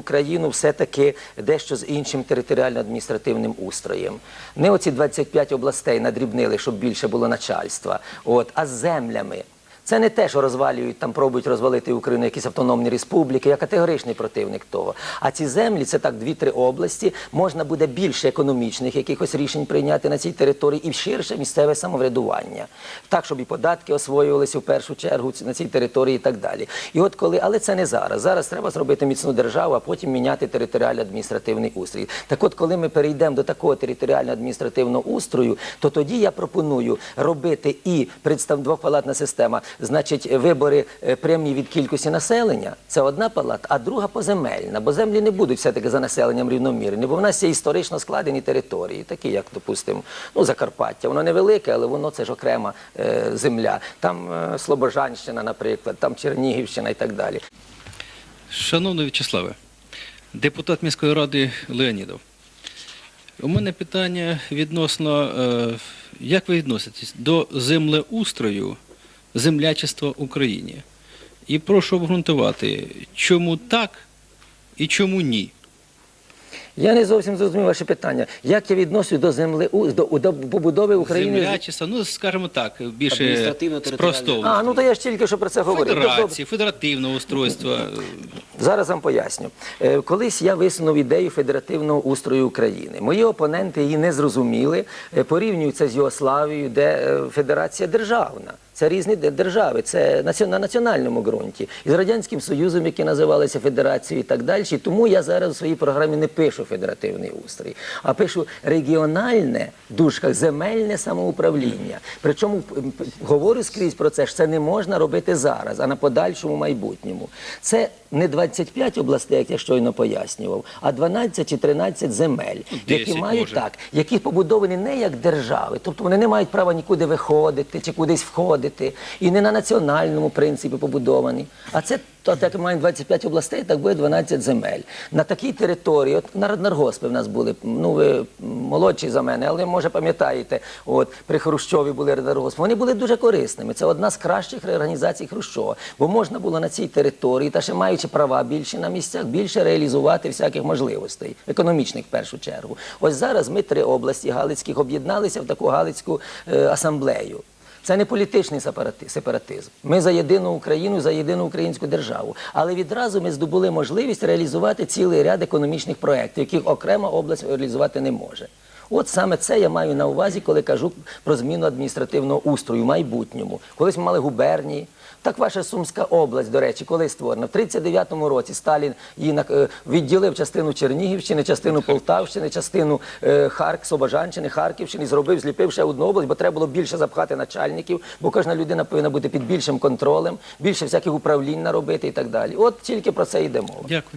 Україну все-таки дещо з іншим територіально-адміністративним устроєм. Не оці 25 областей надрібнили, щоб більше було начальства, от, а з землями. Це не те, що розвалюють, там пробують розвалити Україну якісь автономні республіки. Я категоричний противник того. А ці землі це так дві-три області. Можна буде більше економічних якихось рішень прийняти на цій території і ширше місцеве самоврядування. Так, щоб і податки освоювалися в першу чергу на цій території і так далі. І от коли, але це не зараз. Зараз треба зробити міцну державу, а потім міняти територіально-адміністративний устрій. Так от, коли ми перейдемо до такого територіально-адміністративного устрою, то тоді я пропоную робити і представ двопалатна система, значить, вибори е, прямі від кількості населення. Це одна палата, а друга поземельна, бо землі не будуть все-таки за населенням рівномірні, бо в нас є історично складені території, такі як, допустимо, ну, Закарпаття. Воно невелике, але воно це ж окрема е, земля. Там е, Слобожанщина, наприклад, там Чернігівщина і так далі. Шановний В'ячеславе, депутат міської ради Леонідов. У мене питання відносно, е, як ви відноситесь до землеустрою землячества в Україні? І прошу обґрунтувати, чому так і чому ні? Я не зовсім зрозумів ваше питання. Як я відношусь до землі до, до побудови України? Землячество, ну скажімо так, більше спростовно. А, ну то я ж тільки що про це говорив. Добре. Федерації, федеративного устройства. Зараз вам поясню. Е, Колись я висунув ідею федеративного устрою України. Мої опоненти її не зрозуміли, е, порівнюють це з Югославією, де е, федерація державна. Це різні держави, це на національному ґрунті. І з Радянським Союзом, які називалися Федерацією і так далі. Тому я зараз у своїй програмі не пишу федеративний устрій, а пишу регіональне в дужках земельне самоуправління. Причому говорю скрізь про це, що це не можна робити зараз, а на подальшому майбутньому. Це не 25 областей, як я щойно пояснював, а 12 чи 13 земель, які мають може. так, які побудовані не як держави, тобто вони не мають права нікуди виходити чи кудись входити, і не на національному принципі побудовані. А це то, як ми маємо 25 областей, так буде 12 земель. На такій території, от народнаргоспи в нас були, ну ви молодші за мене, але може пам'ятаєте, от при Хрущові були народнаргоспи. Вони були дуже корисними. Це одна з кращих реорганізацій Хрущова, бо можна було на цій території, та ще маючи права більше на місцях, більше реалізувати всяких можливостей, економічних в першу чергу. Ось зараз ми три області Галицьких об'єдналися в таку Галицьку е, асамблею. Це не політичний сепарати- сепаратизм. Ми за єдину Україну, за єдину українську державу. Але відразу ми здобули можливість реалізувати цілий ряд економічних проєктів, яких окрема область реалізувати не може. От саме це я маю на увазі, коли кажу про зміну адміністративного устрою в майбутньому. Колись ми мали губернії. Так ваша Сумська область, до речі, коли створена? В 39-му році Сталін її е, відділив частину Чернігівщини, частину Полтавщини, частину е, Харк, Собожанщини, Харківщини, зробив, зліпив ще одну область, бо треба було більше запхати начальників, бо кожна людина повинна бути під більшим контролем, більше всяких управлінь наробити і так далі. От тільки про це йде мова. Дякую.